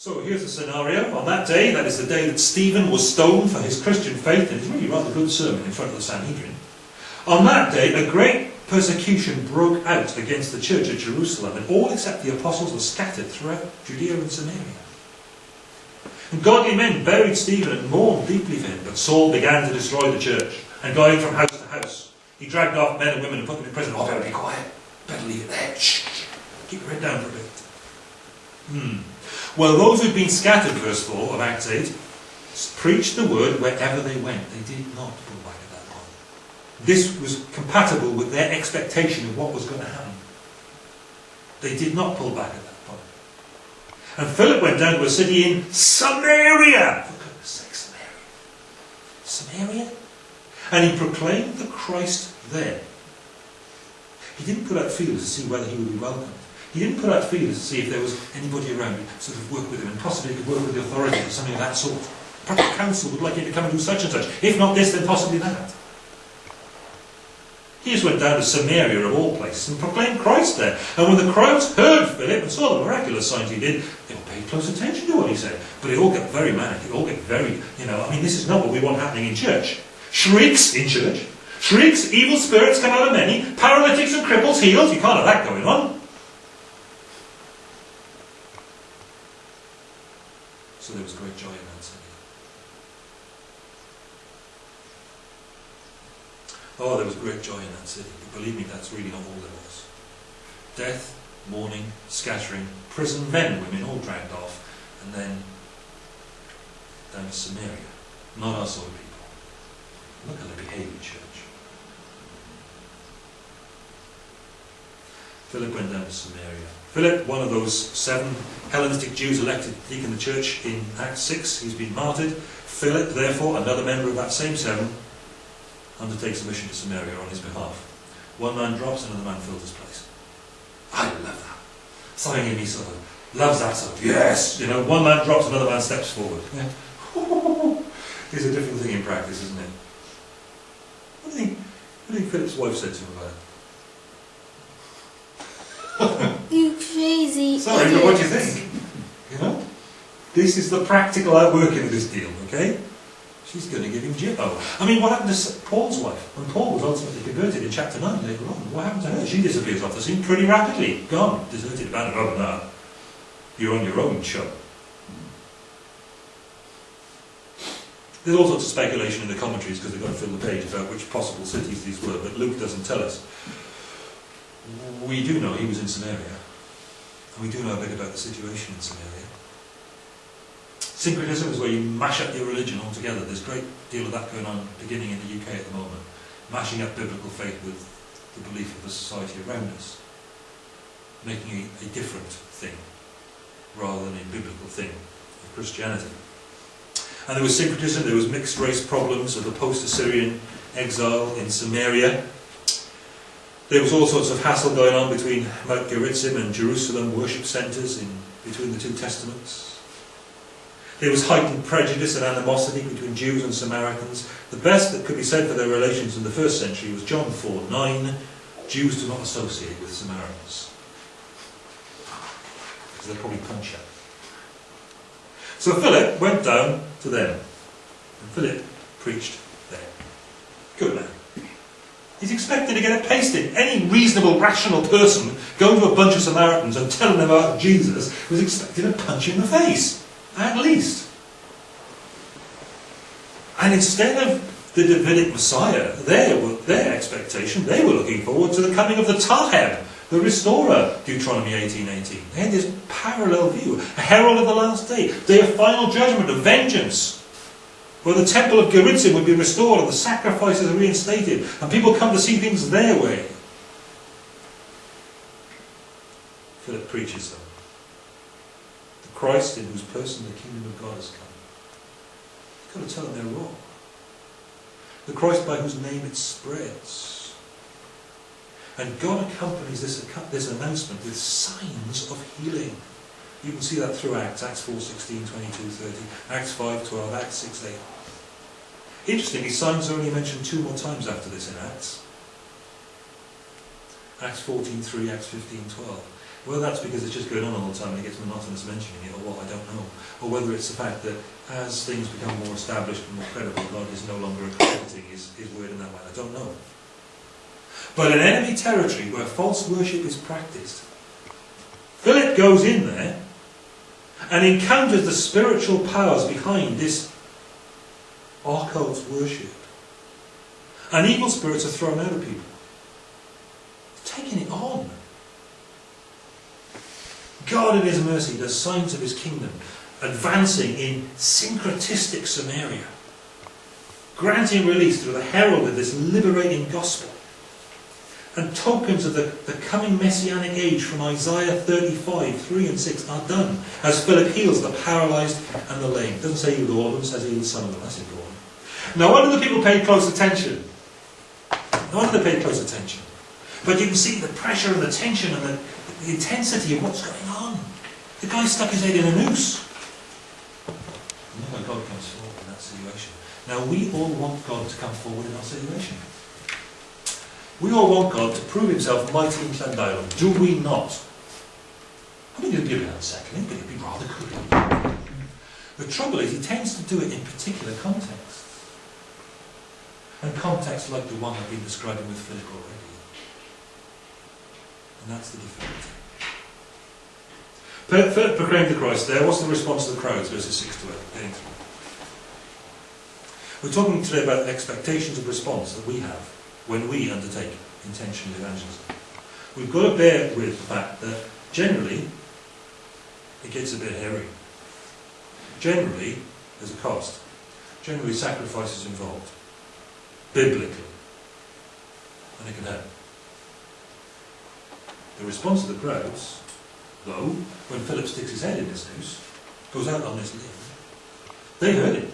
So here's the scenario. On that day, that is the day that Stephen was stoned for his Christian faith, and it's really rather good sermon in front of the Sanhedrin. On that day, a great persecution broke out against the church at Jerusalem, and all except the apostles were scattered throughout Judea and Samaria. And godly men buried Stephen and mourned deeply for him, but Saul began to destroy the church and going from house to house. He dragged off men and women and put them in prison. Oh, better be quiet. Better leave it there. Shh, shh. Keep your head down for a bit. Hmm. Well, those who'd been scattered, verse 4 of Acts 8, preached the word wherever they went. They did not pull back at that point. This was compatible with their expectation of what was going to happen. They did not pull back at that point. And Philip went down to a city in Samaria. For goodness sake, Samaria. Samaria? And he proclaimed the Christ there. He didn't put out feelers to see whether he would be welcomed. He didn't put out feelers to see if there was anybody around who sort of work with him and possibly could work with the authorities or something of that sort. Perhaps the council would like him to come and do such and such. If not this, then possibly that. He just went down to Samaria of all places and proclaimed Christ there. And when the crowds heard Philip and saw the miraculous signs he did, they all paid close attention to what he said. But they all get very manic. They all get very, you know, I mean, this is not what we want happening in church. Shrieks in church. Shrieks, evil spirits come out of many, paralytics and cripples healed. You can't have that going on. So there was great joy in that city. Oh, there was great joy in that city. But believe me, that's really not all there was. Death, mourning, scattering, prison, men, women, all dragged off, and then down to Samaria. Not our sort of people. Look behave in church. Philip went down to Samaria. Philip, one of those seven Hellenistic Jews elected deacon of the church in Acts 6, he's been martyred. Philip, therefore, another member of that same seven, undertakes a mission to Samaria on his behalf. One man drops, another man fills his place. I love that. Something in me sort of loves that sort of, yes! You know, one man drops, another man steps forward. Yeah. it's a different thing in practice, isn't it? What do you think, what do you think Philip's wife said to him about it? Sorry, idiot. but what do you think? You know? This is the practical outworking of this deal, okay? She's going to give him jibbo. Oh, I mean, what happened to Paul's wife? When Paul was ultimately converted in chapter 9 later on, what happened to her? She disappears off the scene pretty rapidly. Gone. Deserted, abandoned. Oh, no. You're on your own, chum. There's all sorts of speculation in the commentaries because they've got to fill the page about which possible cities these were, but Luke doesn't tell us. We do know he was in Samaria, we do know a bit about the situation in Samaria. Syncretism is where you mash up your religion altogether. There's a great deal of that going on beginning in the UK at the moment. Mashing up biblical faith with the belief of the society around us. Making a, a different thing, rather than a biblical thing of Christianity. And there was syncretism, there was mixed race problems of the post-Assyrian exile in Samaria. There was all sorts of hassle going on between Mount Gerizim and Jerusalem worship centres in between the two testaments. There was heightened prejudice and animosity between Jews and Samaritans. The best that could be said for their relations in the first century was John 4 9. Jews do not associate with Samaritans. Because they're probably punch. So Philip went down to them. And Philip preached there. Good man. He's expected to get it pasted. Any reasonable, rational person going to a bunch of Samaritans and telling them about Jesus was expected to punch in the face. At least. And instead of the Davidic Messiah, their, their expectation, they were looking forward to the coming of the Taheb, the restorer, Deuteronomy 18.18. They had this parallel view, a herald of the last day, day of final judgment, of vengeance, where the temple of Gerizim would be restored and the sacrifices reinstated, and people come to see things their way. Philip preaches them. The Christ in whose person the kingdom of God has come. You've got to tell them they're wrong. The Christ by whose name it spreads. And God accompanies this, this announcement with signs of healing. You can see that through Acts, Acts 4, 16, 22, 30, Acts 5, 12, Acts 6, 8. Interestingly, signs are only mentioned two more times after this in Acts. Acts 14, 3, Acts 15, 12. Whether that's because it's just going on all the time and it gets monotonous mentioning it, or what, I don't know. Or whether it's the fact that as things become more established and more credible, God is no longer accrediting his, his word in that way. I don't know. But in enemy territory where false worship is practiced, Philip goes in there and encounters the spiritual powers behind this occult worship. And evil spirits are thrown out of people. Taking it on. God in His mercy does signs of His kingdom, advancing in syncretistic Samaria, granting release through the herald of this liberating gospel, and tokens of the, the coming messianic age from Isaiah 35, 3 and 6 are done, as Philip heals the paralysed and the lame. Doesn't say healed all of them, says some of them. That's important. Now, one of the people paid close attention. No wonder they paid close attention. But you can see the pressure and the tension and the, the intensity of what's going on. The guy stuck his head in a noose. Oh Never God comes forward in that situation. Now we all want God to come forward in our situation. We all want God to prove himself mighty in Llandailon, do we not? I mean, it'd be a bit unsettling, but it'd be rather good. The trouble is, he tends to do it in particular contexts. And contexts like the one I've been describing with Philip already. And that's the difficulty. Philip proclaimed the Christ there. What's the response of the crowds? Verses 6 to 8. We're talking today about expectations of response that we have when we undertake intentional evangelism. We've got to bear with the fact that generally it gets a bit hairy. Generally, there's a cost. Generally, sacrifice is involved. Biblically. And it can happen. The response of the crowds, though, when Philip sticks his head in this noose, goes out on this limb, they heard it.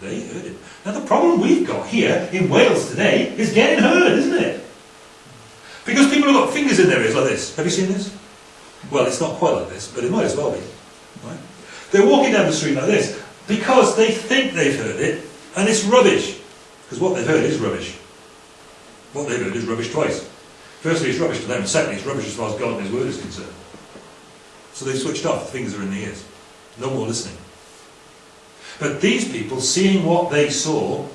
They heard it. Now the problem we've got here in Wales today is getting heard, isn't it? Because people have got fingers in their ears like this. Have you seen this? Well, it's not quite like this, but it might as well be. Right? They're walking down the street like this because they think they've heard it and it's rubbish. Because what they've heard is rubbish. What they've heard is rubbish twice. Firstly, it's rubbish to them, and secondly, it's rubbish as far as God and His Word is concerned. So they've switched off, the fingers are in the ears. No more listening. But these people, seeing what they saw,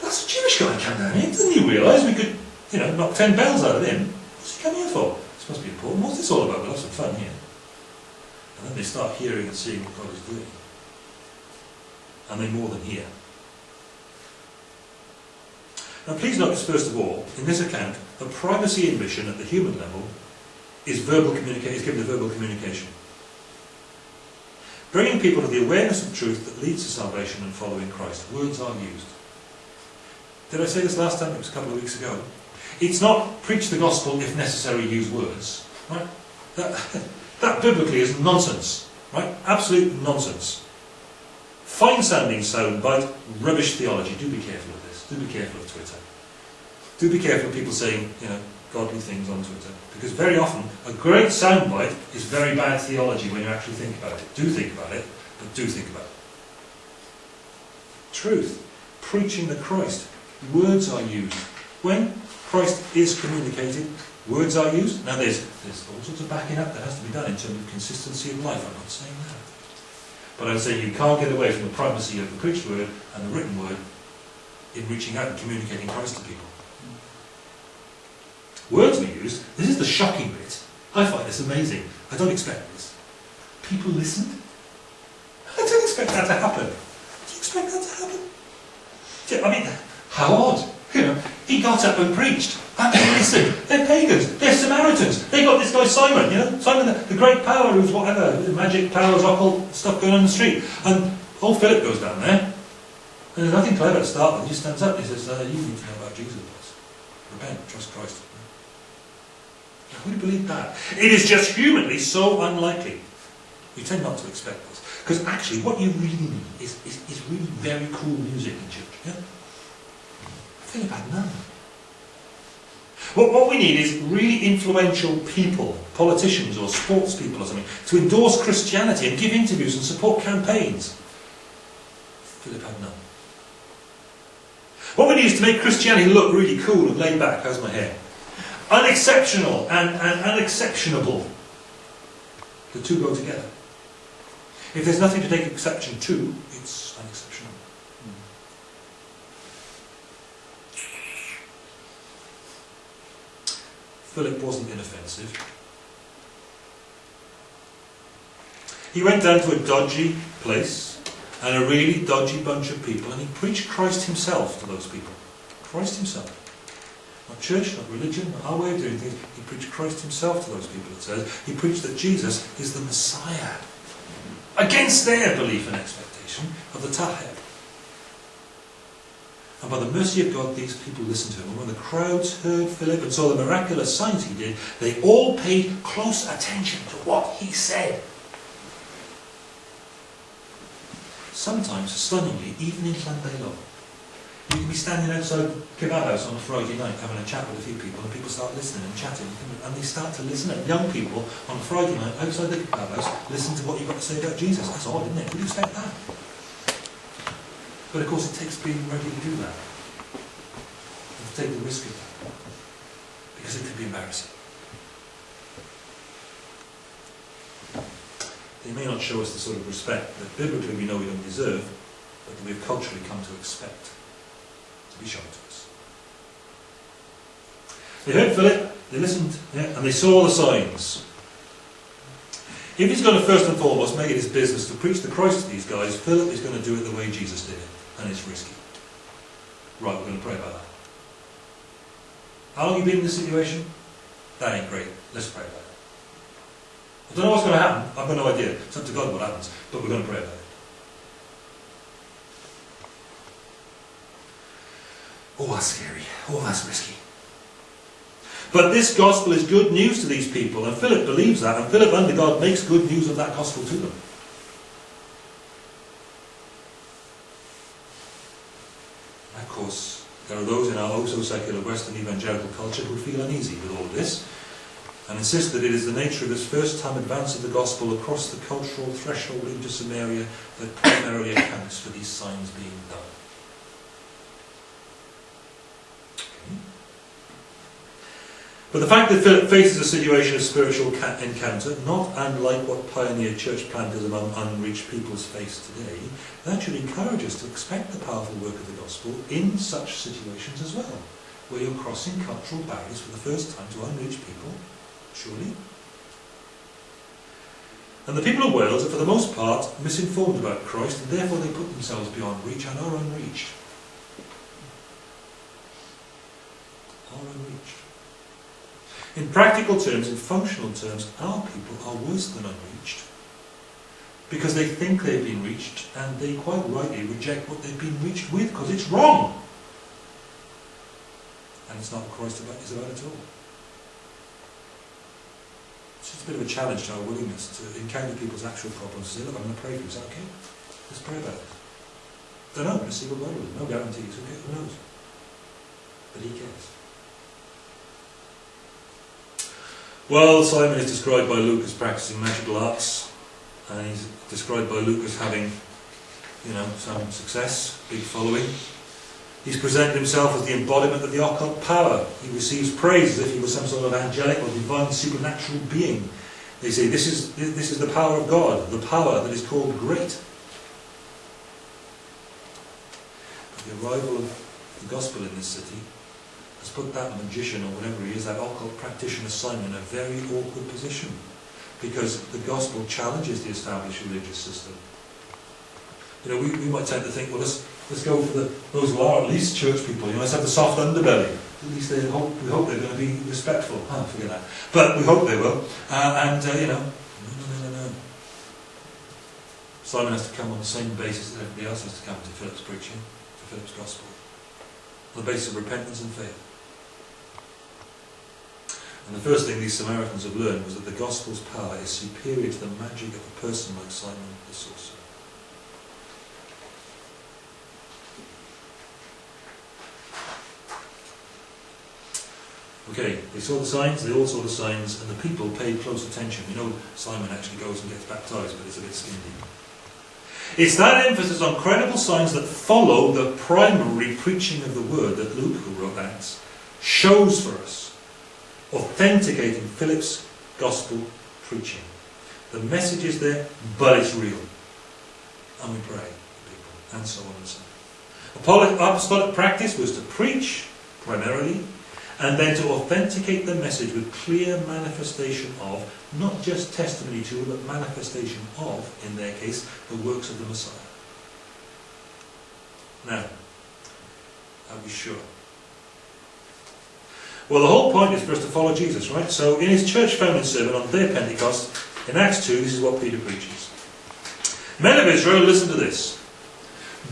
that's a Jewish guy coming down here. Didn't you realise we could, you know, knock ten bells out of him? What's he come here for? This must be important. What's this all about? We'll have some fun here. And then they start hearing and seeing what God is doing. And they more than hear. Now please notice first of all, in this account, the primacy in mission at the human level is verbal is given to verbal communication. Bringing people to the awareness of truth that leads to salvation and following Christ. Words are used. Did I say this last time? It was a couple of weeks ago. It's not preach the gospel if necessary, use words. Right? That, that biblically is nonsense. Right? Absolute nonsense. Fine sounding soundbite, rubbish theology. Do be careful of this. Do be careful of Twitter. Do be careful of people saying, you know, godly things on Twitter. Because very often, a great soundbite is very bad theology when you actually think about it. Do think about it, but do think about it. Truth. Preaching the Christ. Words are used. When Christ is communicated, words are used. Now there's, there's all sorts of backing up that has to be done in terms of consistency of life. I'm not saying that. But I'm saying you can't get away from the primacy of the preached word and the written word in reaching out and communicating Christ to people. Words were used. This is the shocking bit. I find this amazing. I don't expect this. People listened. I don't expect that to happen. Do you expect that to happen? I mean, how odd. You know, he got up and preached. And they listened. They're pagans. They're Samaritans. They got this guy Simon, you know, Simon the, the great power who's whatever, magic powers, occult stuff going on the street. And old Philip goes down there. There's nothing clever to start with. He stands up and he says, uh, you need to know about Jesus. Repent, trust Christ. Who would believe that? It is just humanly so unlikely. We tend not to expect this. Because actually, what you really need is, is, is really very cool music in church. Yeah? Philip had none. What, what we need is really influential people, politicians or sports people or something, to endorse Christianity and give interviews and support campaigns. Philip had none. What we need is to make Christianity look really cool and laid back. How's my hair? unexceptional and, and unexceptionable. The two go together. If there's nothing to take exception to, it's unexceptional. Hmm. Philip wasn't inoffensive. He went down to a dodgy place and a really dodgy bunch of people and he preached Christ himself to those people. Christ himself. Not church, not religion, not our way of doing things. He preached Christ himself to those people, it says. He preached that Jesus is the Messiah. Against their belief and expectation of the Taheb. And by the mercy of God, these people listened to him. And when the crowds heard Philip and saw the miraculous signs he did, they all paid close attention to what he said. Sometimes, stunningly, even in Llandeilo, you can be standing outside Kebab on a Friday night having a chat with a few people and people start listening and chatting and they start to listen and young people on a Friday night outside the Kebab listen to what you've got to say about Jesus. That's odd, isn't it? Would you expect that? But of course it takes being ready to do that. And to take the risk of that. Because it could be embarrassing. They may not show us the sort of respect that biblically we know we don't deserve, but that we've culturally come to expect to be shown to us. They heard Philip, they listened, yeah, and they saw the signs. If he's going to first and foremost make it his business to preach the Christ to these guys, Philip is going to do it the way Jesus did it, and it's risky. Right, we're going to pray about that. How long have you been in this situation? That ain't great. Let's pray about it. I don't know what's going to happen. I've got no idea. It's up to God what happens, but we're going to pray about it. Oh, that's scary. Oh, that's risky. But this gospel is good news to these people, and Philip believes that, and Philip under God makes good news of that gospel to them. Of course, there are those in our oh so secular Western evangelical culture who feel uneasy with all this, and insist that it is the nature of this first time advance of the gospel across the cultural threshold into Samaria that primarily accounts for these signs being done. But the fact that Philip faces a situation of spiritual encounter, not unlike what pioneer church planters among unreached peoples face today, that should encourage us to expect the powerful work of the gospel in such situations as well, where you're crossing cultural barriers for the first time to unreached people, surely. And the people of Wales are for the most part misinformed about Christ, and therefore they put themselves beyond reach and are unreached. Are unreached. In practical terms, in functional terms, our people are worse than unreached. Because they think they've been reached and they quite rightly reject what they've been reached with because it's wrong. And it's not what Christ is about at all. It's just a bit of a challenge to our willingness to encounter people's actual problems and say, look, I'm going to pray for you. Is that okay? Let's pray about it. Don't know. Let's see what God will do. No guarantees. Okay, who knows? But he cares. Well, Simon is described by Luke as practicing magical arts, and he's described by Luke as having, you know, some success, big following. He's presented himself as the embodiment of the occult power. He receives praise as if he was some sort of angelic or divine supernatural being. They say this is, this is the power of God, the power that is called great. But the arrival of the gospel in this city has put that magician or whatever he is, that occult practitioner Simon, in a very awkward position. Because the gospel challenges the established religious system. You know, we, we might tend to think, well, let's, let's go for the, those who are at least church people. You know, let's have the soft underbelly. At least they hope, we hope they're going to be respectful. Ah, forget that. But we hope they will. Uh, and, uh, you know, no, no, no, no, no. Simon has to come on the same basis that everybody else has to come to Philip's preaching, to Philip's gospel. On the basis of repentance and faith. And the first thing these Samaritans have learned was that the gospel's power is superior to the magic of a person like Simon the sorcerer. Okay, they saw the signs, they all saw the signs, and the people paid close attention. You know Simon actually goes and gets baptized, but it's a bit skinny. It's that emphasis on credible signs that follow the primary preaching of the word that Luke, who wrote Acts, shows for us authenticating Philip's gospel preaching. The message is there, but it's real. And we pray for people, and so on and so on. Apostolic practice was to preach, primarily, and then to authenticate the message with clear manifestation of, not just testimony to, but manifestation of, in their case, the works of the Messiah. Now, are we sure? Well, the whole point is for us to follow Jesus, right? So, in his church founding sermon on the day of Pentecost, in Acts 2, this is what Peter preaches. Men of Israel, listen to this.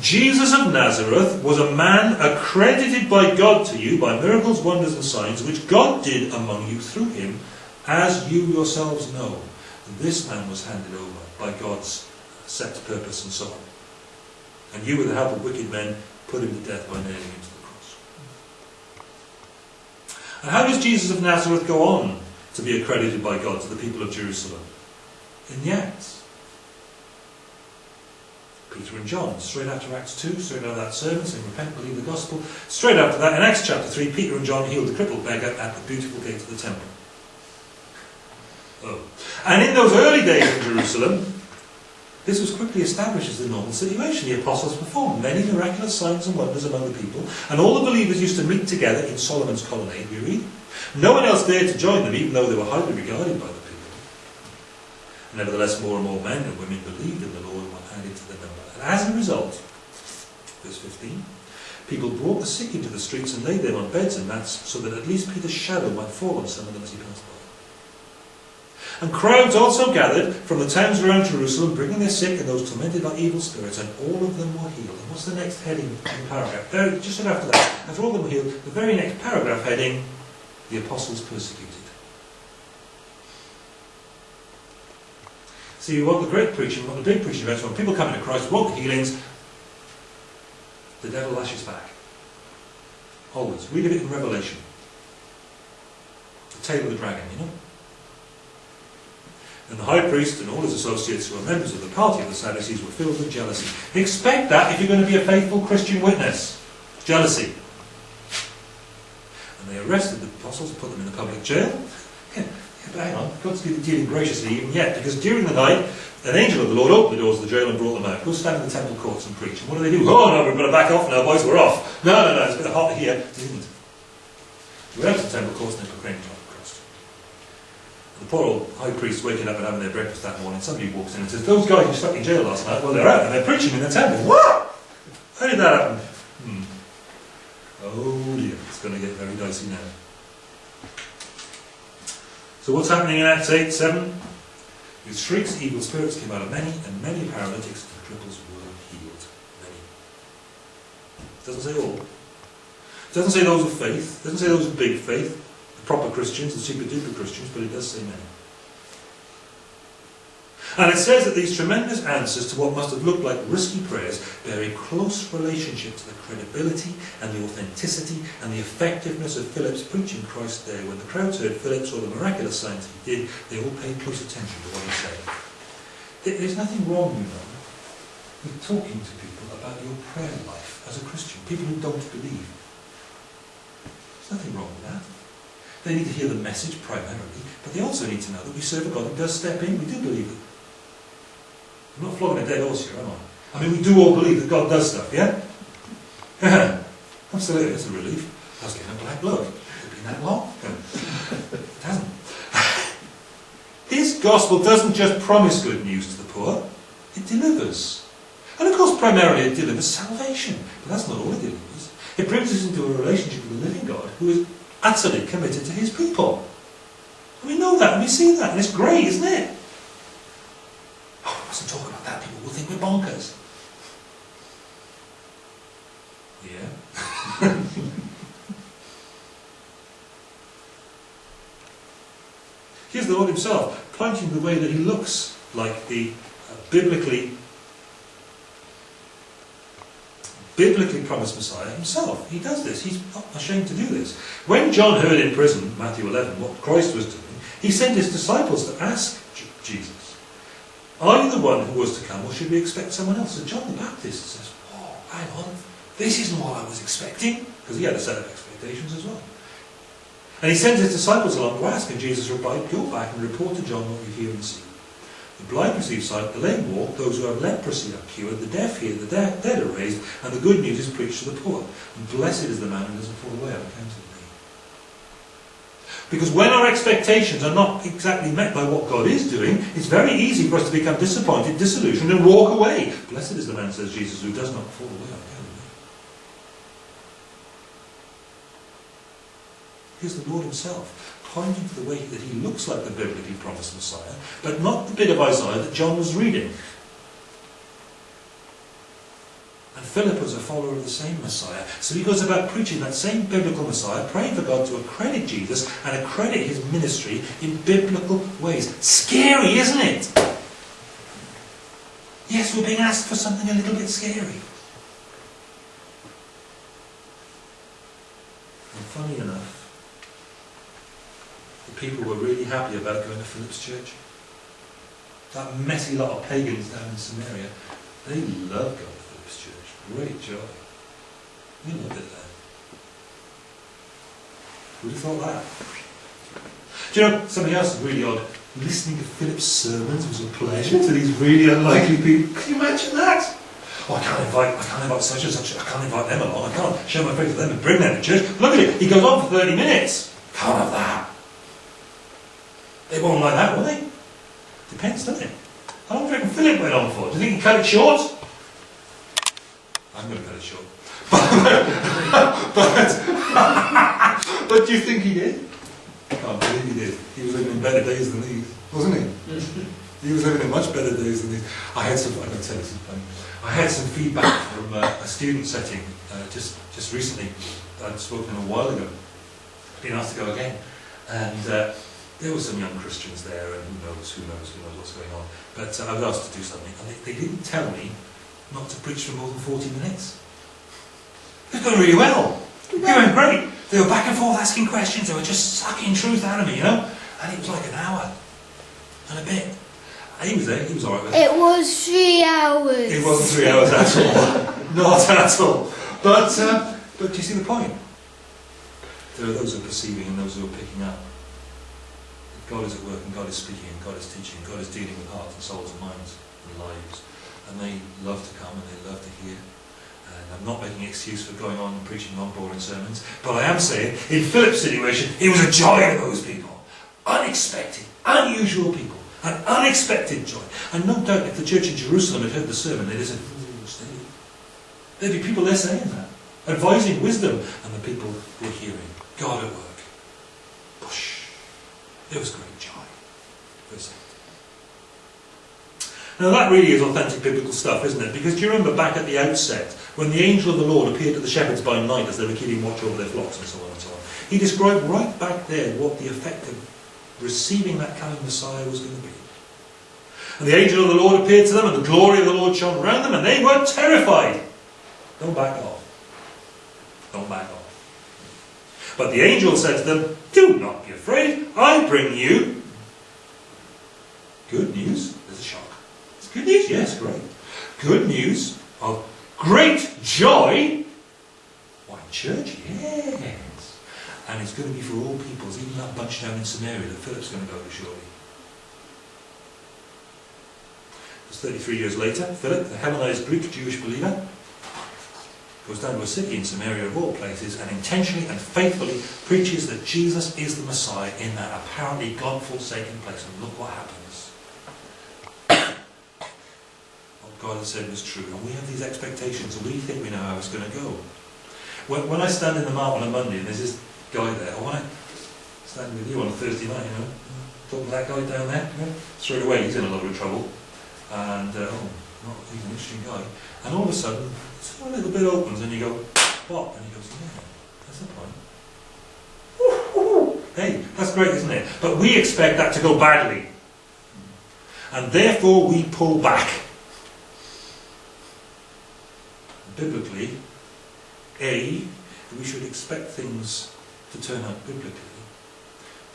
Jesus of Nazareth was a man accredited by God to you by miracles, wonders, and signs which God did among you through him, as you yourselves know. And This man was handed over by God's set purpose and so on. And you, with the help of wicked men, put him to death by nailing him to the cross. And how does Jesus of Nazareth go on to be accredited by God to the people of Jerusalem? In the Acts. Peter and John, straight after Acts 2, straight after that sermon saying, Repent, believe the gospel. Straight after that, in Acts chapter 3, Peter and John healed the crippled beggar at the beautiful gate of the temple. Oh. And in those early days in Jerusalem, this was quickly established as the normal situation. The apostles performed many miraculous signs and wonders among the people, and all the believers used to meet together in Solomon's colonnade, we read. No one else dared to join them, even though they were highly regarded by the people. Nevertheless, more and more men and women believed in the Lord and were added to the number. And as a result, verse 15, people brought the sick into the streets and laid them on beds and mats so that at least Peter's shadow might fall on some of them as he passed by. And crowds also gathered from the towns around Jerusalem, bringing their sick and those tormented by evil spirits, and all of them were healed. And what's the next heading in the paragraph? Just after that, after all of them were healed, the very next paragraph heading, the apostles persecuted. See, what the great preaching, what the big preaching events, when people come into Christ, the healings, the devil lashes back. Always. Read it in Revelation. The tail of the dragon, you know? And the high priest and all his associates who were members of the party of the Sadducees were filled with jealousy. Expect that if you're going to be a faithful Christian witness. Jealousy. And they arrested the apostles and put them in the public jail. Hang on, God's dealing graciously even yet, because during the night, an angel of the Lord opened the doors of the jail and brought them out. Go stand in the temple courts and preach. And what do they do? Oh no, we've got to back off now, boys, we're off. No, no, no, it's a bit hot here. They didn't. We went out to the temple courts and they proclaimed the cross. The poor old high priest waking up and having their breakfast that morning, somebody walks in and says, Those guys who stuck in jail last night, well, they're out and they're preaching in the temple. What? How did that happen? Hmm. Oh dear, it's going to get very dicey now. So what's happening in Acts 8, 7? With shrieks, evil spirits came out of many, and many paralytics and cripples were healed. Many. It doesn't say all. It doesn't say those of faith. It doesn't say those of big faith the proper Christians and super duper Christians, but it does say many. And it says that these tremendous answers to what must have looked like risky prayers bear a close relationship to the credibility and the authenticity and the effectiveness of Philip's preaching Christ there. When the crowds heard Philip saw the miraculous signs he did, they all paid close attention to what he said. There's nothing wrong, you know, with talking to people about your prayer life as a Christian, people who don't believe. There's nothing wrong with that. They need to hear the message primarily, but they also need to know that we serve a God who does step in. We do believe it. I'm not flogging a dead horse here, am I? I mean, we do all believe that God does stuff, yeah? Absolutely, it's a relief. I was getting a black look. It's been that long. it hasn't. His gospel doesn't just promise good news to the poor, it delivers. And of course, primarily it delivers salvation. But that's not all it delivers. It brings us into a relationship with the living God who is utterly committed to his people. And we know that and we see that, and it's great, isn't it? Oh, I mustn't talk about that, people will think we're bonkers. Yeah. Here's the Lord himself, pointing the way that he looks like the uh, biblically biblically promised Messiah himself. He does this. He's not ashamed to do this. When John heard in prison, Matthew 11, what Christ was doing, he sent his disciples to ask Jesus, Are you the one who was to come, or should we expect someone else? And John the Baptist says, Oh, hang on, this isn't what I was expecting. Because he had a set of expectations as well. And he sends his disciples along to ask, and Jesus replied, Go back and report to John what you hear and see. The blind receive sight, the lame walk, those who have leprosy are cured, the deaf hear, the dead, are raised, and the good news is preached to the poor. And blessed is the man who doesn't fall away on account of. Because when our expectations are not exactly met by what God is doing, it's very easy for us to become disappointed, disillusioned, and walk away. Blessed is the man, says Jesus, who does not fall away. Here's the Lord himself, pointing to the way that he looks like the biblically promised Messiah, but not the bit of Isaiah that John was reading. And Philip was a follower of the same Messiah. So he goes about preaching that same biblical Messiah, praying for God to accredit Jesus and accredit his ministry in biblical ways. Scary, isn't it? Yes, we're being asked for something a little bit scary. And funny enough, the people were really happy about going to Philip's church. That messy lot of pagans down in Samaria, they loved church. Great joy. You know that there. Who'd have thought that? Do you know, something else is really odd. Listening to Philip's sermons was a pleasure to these really unlikely people. Can you imagine that? Oh, I can't invite, I can't invite such and such, I can't invite them along, I can't show my faith to them and bring them to church. Look at it, he goes on for 30 minutes. Can't have that. They won't like that, will they? Depends, doesn't it? How long do you reckon Philip went on for? Do you think he cut it short? I'm going to cut it short. but, but do you think he did? I can't believe he did. He was living in better days than these, wasn't he? he was living in much better days than these. I had some, I'm going to tell. I had some feedback from uh, a student setting uh, just, just recently. I'd spoken a while ago. Been asked to go again. And uh, there were some young Christians there, and who knows, who knows, who knows what's going on. But uh, I was asked to do something, and they, they didn't tell me not to preach for more than 40 minutes. It was going really well. It went great. They were back and forth asking questions, they were just sucking truth out of me, you know? And it was like an hour and a bit. And he was there, he was alright with it. It was three hours. It wasn't three hours at all. Not at all. But, uh, but do you see the point? There are those who are perceiving and those who are picking up. God is at work and God is speaking and God is teaching. and God is dealing with hearts and souls and minds and lives. And they love to come and they love to hear. And I'm not making excuse for going on and preaching long boring sermons, but I am saying, in Philip's situation, it was a joy to those people. Unexpected, unusual people. An unexpected joy. And no doubt if the church in Jerusalem had heard the sermon, they'd have said, hmm, "Ooh, steady." There'd be people there saying that, advising wisdom, and the people were hearing God at work. Push. It was great joy. 8. Now that really is authentic biblical stuff, isn't it? Because do you remember back at the outset, when the angel of the Lord appeared to the shepherds by night as they were keeping watch over their flocks and so on and so on, he described right back there what the effect of receiving that coming Messiah was going to be. And the angel of the Lord appeared to them, and the glory of the Lord shone around them, and they were terrified. Don't back off. Don't back off. But the angel said to them, Do not be afraid. I bring you good news. There's a shock. It's good news? Yes, great. Good news of great joy. Why, church? Yes. And it's going to be for all peoples, even that bunch down in Samaria that Philip's going to go to shortly. It's 33 years later, Philip, the Hellenized Greek Jewish believer, goes down to a city in Samaria of all places and intentionally and faithfully preaches that Jesus is the Messiah in that apparently God-forsaken place. And look what happens. what God has said was true. And we have these expectations and we think we know how it's going to go. When, when I stand in the mart on a Monday and there's this guy there, or when I stand with you on a Thursday night, you know, talking to that guy down there, straight away he's in a lot of trouble. And, uh, oh, not, he's an interesting guy. And all of a sudden, a little bit opens and you go, what? And he goes, yeah, that's the point. Hey, that's great, isn't it? But we expect that to go badly. And therefore we pull back. Biblically, A, we should expect things to turn out biblically.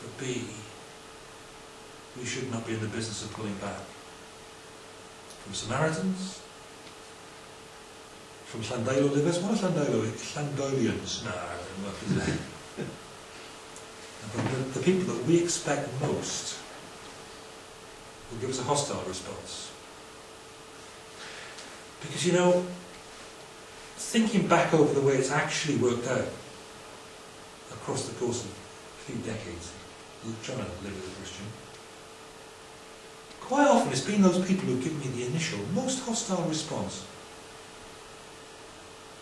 But B, we should not be in the business of pulling back. From Samaritans, from Llandeilo livers. What are Llandeilo? Llandolians? No, the, the people that we expect most will give us a hostile response. Because you know, thinking back over the way it's actually worked out across the course of a few decades, trying to live as a Christian, quite often it's been those people who give me the initial, most hostile response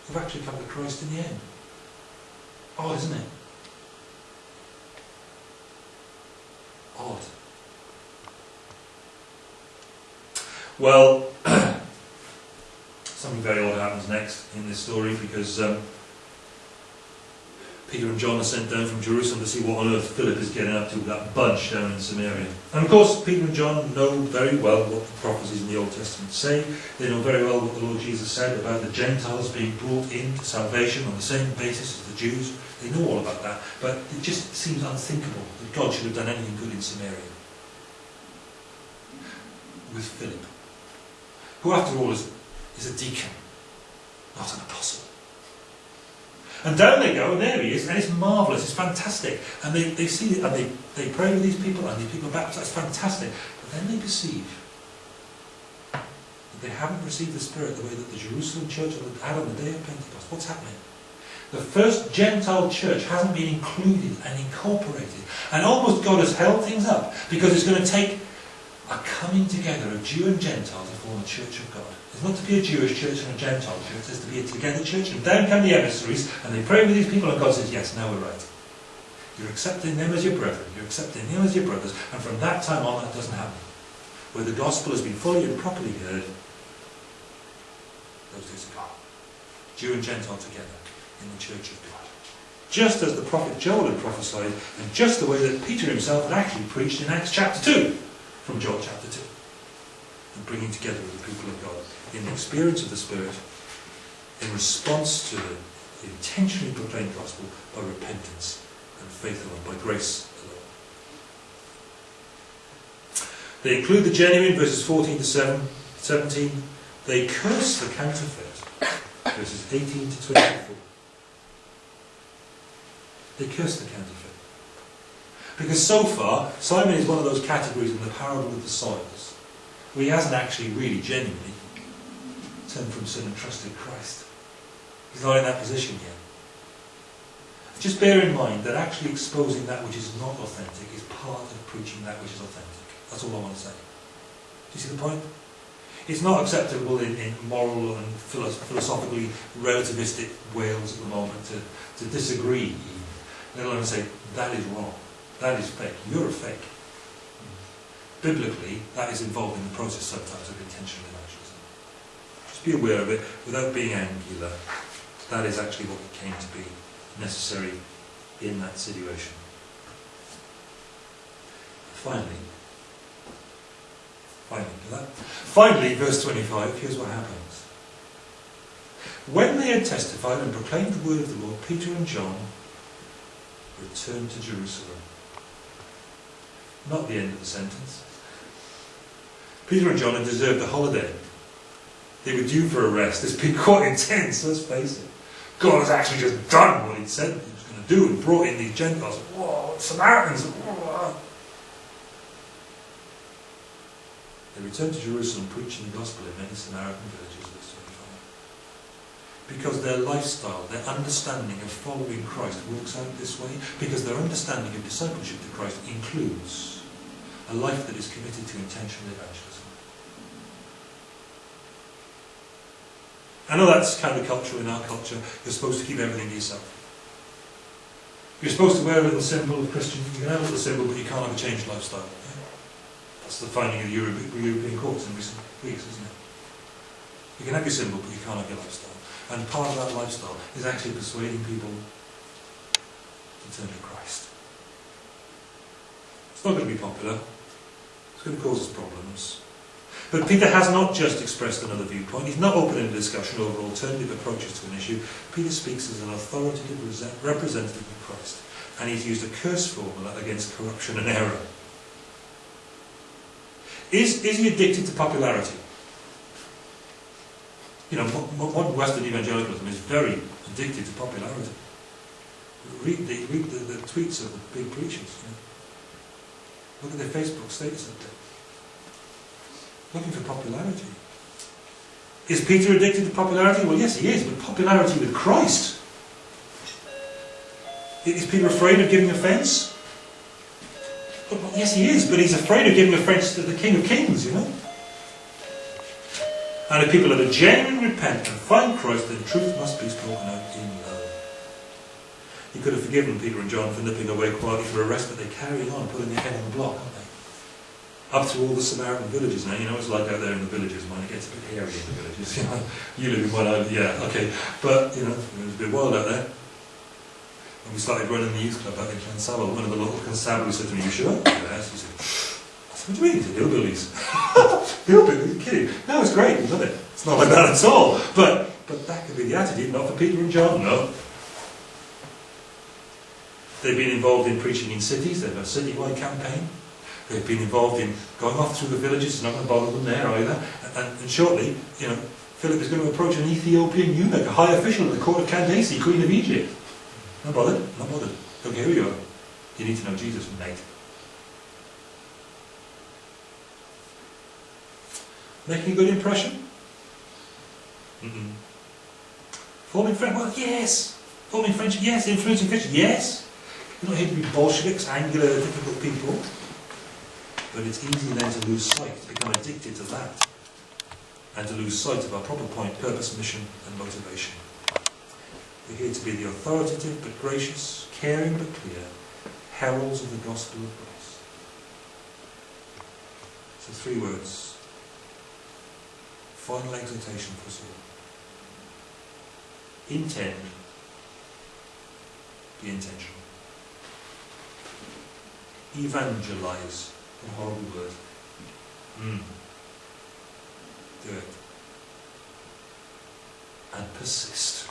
who've actually come to Christ in the end. Odd, isn't it? Odd. Well, something very in this story because um, Peter and John are sent down from Jerusalem to see what on earth Philip is getting up to with that bunch down in Samaria. And of course, Peter and John know very well what the prophecies in the Old Testament say. They know very well what the Lord Jesus said about the Gentiles being brought into salvation on the same basis as the Jews. They know all about that, but it just seems unthinkable that God should have done anything good in Samaria with Philip who after all is, is a deacon, not an apostle. And down they go, and there he is, and it's marvellous, it's fantastic. And they, they see it, and they, they pray with these people, and these people are baptized, it's fantastic. But then they perceive that they haven't received the Spirit the way that the Jerusalem church had on the day of Pentecost. What's happening? The first Gentile church hasn't been included and incorporated. And almost God has held things up because it's going to take a coming together of Jew and Gentile to form a church of God. It's not to be a Jewish church and a Gentile church, it's to be a together church. And down come the emissaries, and they pray with these people, and God says, yes, now we're right. You're accepting them as your brethren, you're accepting them as your brothers, and from that time on that doesn't happen. Where the gospel has been fully and properly heard, those days are gone. Jew and Gentile together in the church of God. Just as the prophet Joel had prophesied, and just the way that Peter himself had actually preached in Acts chapter 2 from Joel chapter 2. And bringing together of the people of God in the experience of the Spirit in response to the, intentionally proclaimed gospel by repentance and faith alone, by grace alone. They include the genuine, verses 14 to 7, 17. They curse the counterfeit, verses 18 to 24. They curse the counterfeit. Because so far, Simon is one of those categories in the parable of the soils where he hasn't actually really genuinely turned from sin and trusted Christ. He's not in that position yet. Just bear in mind that actually exposing that which is not authentic is part of preaching that which is authentic. That's all I want to say. Do you see the point? It's not acceptable in, in moral and philosophically relativistic Wales at the moment to, to disagree, let alone say that is wrong. That is fake. You're a fake. Biblically, that is involved in the process sometimes of intentional evangelism. Just be aware of it without being angular. That is actually what came to be necessary in that situation. Finally, finally. Finally, verse 25, here's what happens. When they had testified and proclaimed the word of the Lord, Peter and John returned to Jerusalem. Not the end of the sentence. Peter and John had deserved a holiday. They were due for a rest. It's been quite intense, let's face it. God has actually just done what he said he was going to do and brought in these Gentiles. Whoa, Samaritans. Whoa. They returned to Jerusalem preaching the gospel in many Samaritan villages, verse 25. Because their lifestyle, their understanding of following Christ works out this way, because their understanding of discipleship to Christ includes a life that is committed to intentional evangelism. I know that's countercultural in our culture. You're supposed to keep everything to yourself. You're supposed to wear a little symbol of Christian. You can have a little symbol, but you can't have a changed lifestyle. That's the finding of the European courts in recent weeks, isn't it? You can have your symbol, but you can't have your lifestyle. And part of that lifestyle is actually persuading people to turn to Christ. It's not going to be popular. It's going to cause us problems. But Peter has not just expressed another viewpoint. He's not opening a discussion over alternative approaches to an issue. Peter speaks as an authoritative representative of Christ. And he's used a curse formula against corruption and error. Is, is he addicted to popularity? You know, modern Western evangelicalism is very addicted to popularity. Read the, read the, the tweets of the big preachers. You know. Look at their Facebook status update. Looking for popularity. Is Peter addicted to popularity? Well, yes, he is, but popularity with Christ. Is Peter afraid of giving offence? Well, yes, he is, but he's afraid of giving offence to the King of Kings, you know. And if people are genuinely repent and find Christ, then truth must be spoken out in love. He could have forgiven Peter and John for nipping away quietly for arrest, but they carry on putting their head on the block, aren't they? Up through all the Samaritan villages now, you know, it's like out there in the villages when it gets a bit hairy in the villages, you know. You live in one island, yeah, okay. But, you know, it was a bit wild out there. And we started running the youth club out in Clonsabble, one of the local constabularies said to me, you sure? Yes. He said, what do you mean? He said, hillbillies. hillbillies? Are kidding? No, it's great, we love it. It's not like that at all. But, but that could be the attitude, not for Peter and John, no. They've been involved in preaching in cities, they've a citywide campaign. They've been involved in going off through the villages, not going to bother them there either. And, and shortly, you know, Philip is going to approach an Ethiopian eunuch, a high official at the court of Candace, Queen of Egypt. Not bothered, not bothered. Okay, here we go. You need to know Jesus, mate. Making a good impression? Mm-mm. Forming friendship? Well, yes. Forming friendship? Yes. Influencing friendship? Yes. You're not here to be Bolsheviks, angular, difficult people. But it's easy then to lose sight, to become addicted to that, and to lose sight of our proper point, purpose, mission, and motivation. We're here to be the authoritative but gracious, caring but clear, heralds of the gospel of Christ. So three words. Final exhortation for us all. Intend. Be intentional. Evangelize. A horrible word. Mm. Do it. And persist.